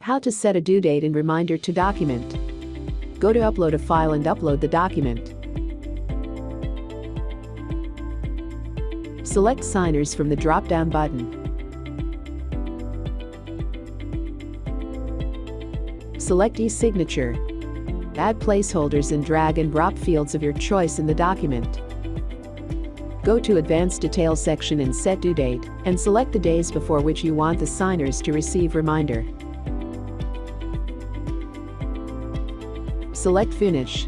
How to set a due date and reminder to document. Go to upload a file and upload the document. Select signers from the drop-down button. Select e-signature. Add placeholders and drag and drop fields of your choice in the document. Go to Advanced Details section and set due date, and select the days before which you want the signers to receive reminder. Select Finish.